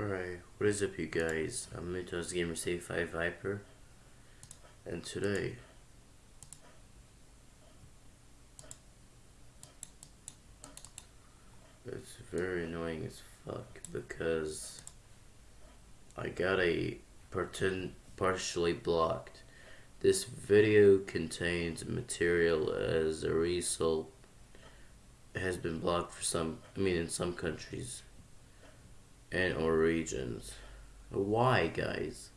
Alright, what is up you guys? I'm Mentos Gamer Save 5 Viper and today it's very annoying as fuck because I got a pretend partially blocked. This video contains material as a result has been blocked for some I mean in some countries and or regions. Why, guys?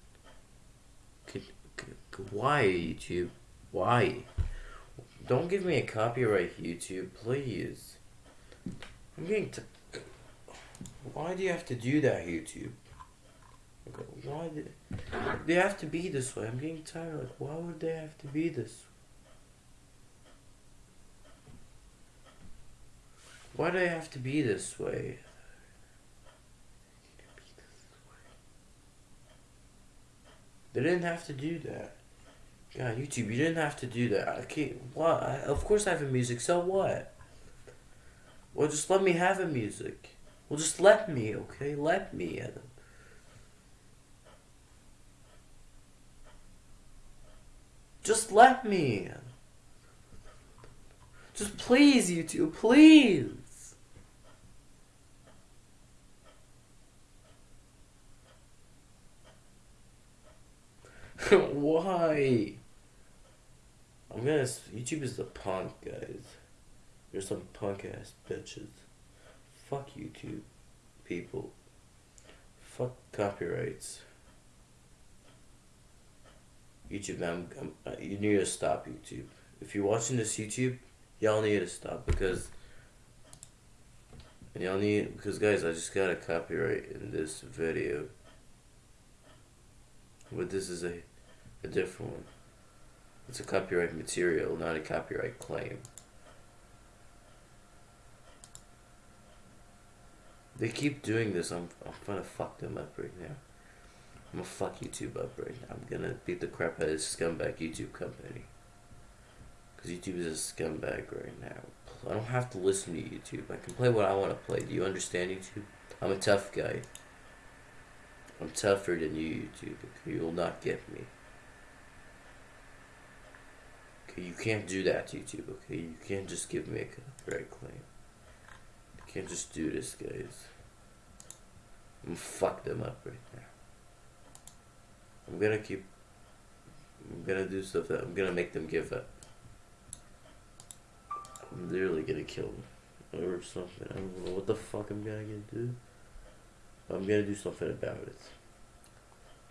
why, YouTube? Why? Don't give me a copyright, YouTube, please. I'm getting to... Why do you have to do that, YouTube? Why do they have to be this way? I'm getting tired. Like, why would they have to be this? Why do they have to be this way? They didn't have to do that. God, YouTube, you didn't have to do that. I can't. What? I, of course, I have a music. So what? Well, just let me have a music. Well, just let me, okay? Let me, Adam. Just let me. Just please, YouTube, please. Why? I'm gonna. YouTube is the punk, guys. You're some punk ass bitches. Fuck YouTube, people. Fuck copyrights. YouTube, I'm, I'm, uh, you need to stop YouTube. If you're watching this YouTube, y'all need to stop because y'all need because guys, I just got a copyright in this video. But this is a a different one. It's a copyright material, not a copyright claim. They keep doing this, I'm, I'm gonna fuck them up right now. I'm gonna fuck YouTube up right now. I'm gonna beat the crap out of this scumbag YouTube company. Because YouTube is a scumbag right now. I don't have to listen to YouTube. I can play what I want to play. Do you understand YouTube? I'm a tough guy. I'm tougher than you, YouTube. You will not get me. Okay, you can't do that, YouTube, okay? You can't just give me a copyright claim. You can't just do this, guys. I'm gonna fuck them up right now. I'm gonna keep... I'm gonna do stuff that... I'm gonna make them give up. I'm literally gonna kill them. Or something. I don't know what the fuck I'm gonna do. I'm gonna do something about it.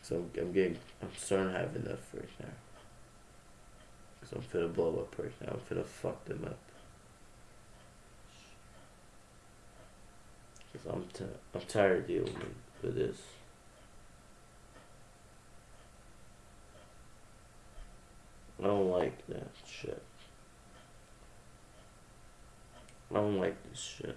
So I'm getting... I'm starting to have enough right now. Cause I'm finna blow up now. I'm finna fuck them up. Cause I'm t I'm tired of dealing with this. I don't like that shit. I don't like this shit.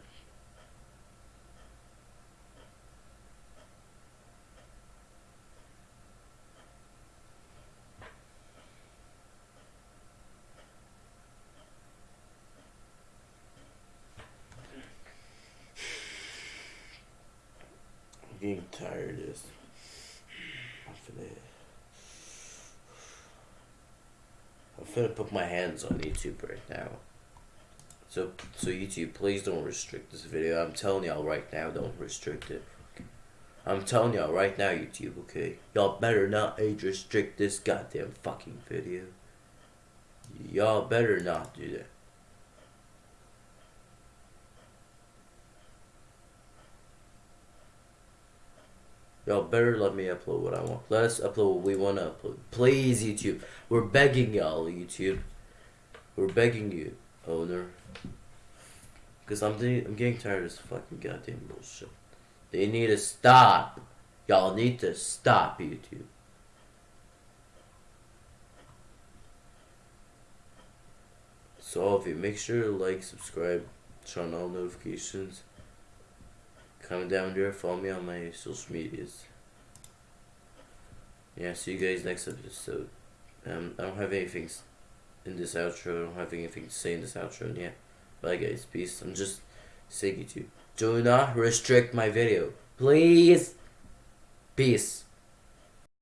getting tired this. I'm finna put my hands on YouTube right now. So, so YouTube, please don't restrict this video. I'm telling y'all right now, don't restrict it. I'm telling y'all right now, YouTube, okay? Y'all better not age restrict this goddamn fucking video. Y'all better not do that. Y'all better let me upload what I want. Let us upload what we want to upload. Please, YouTube. We're begging y'all, YouTube. We're begging you, owner. Because I'm, I'm getting tired of this fucking goddamn bullshit. They need to stop. Y'all need to stop, YouTube. So all of you, make sure to like, subscribe, turn on all notifications. Comment down there, follow me on my social medias. Yeah, see you guys next episode. Um, I don't have anything in this outro. I don't have anything to say in this outro. and Yeah. Bye guys. Peace. I'm just saying to you. Do not restrict my video. Please. Peace.